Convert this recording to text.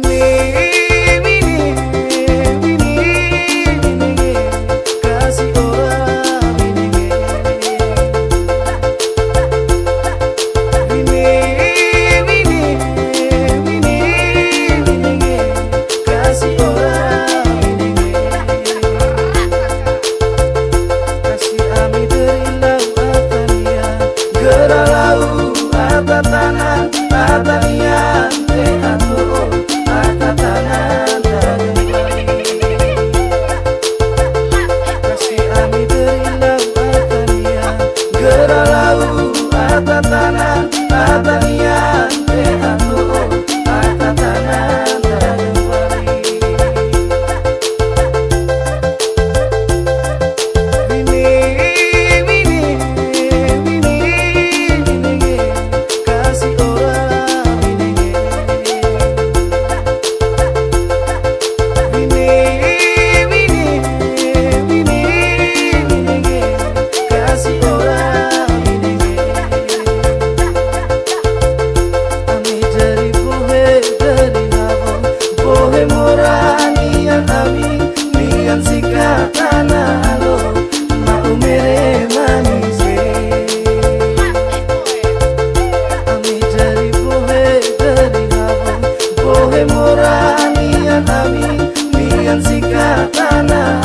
Avini. Bana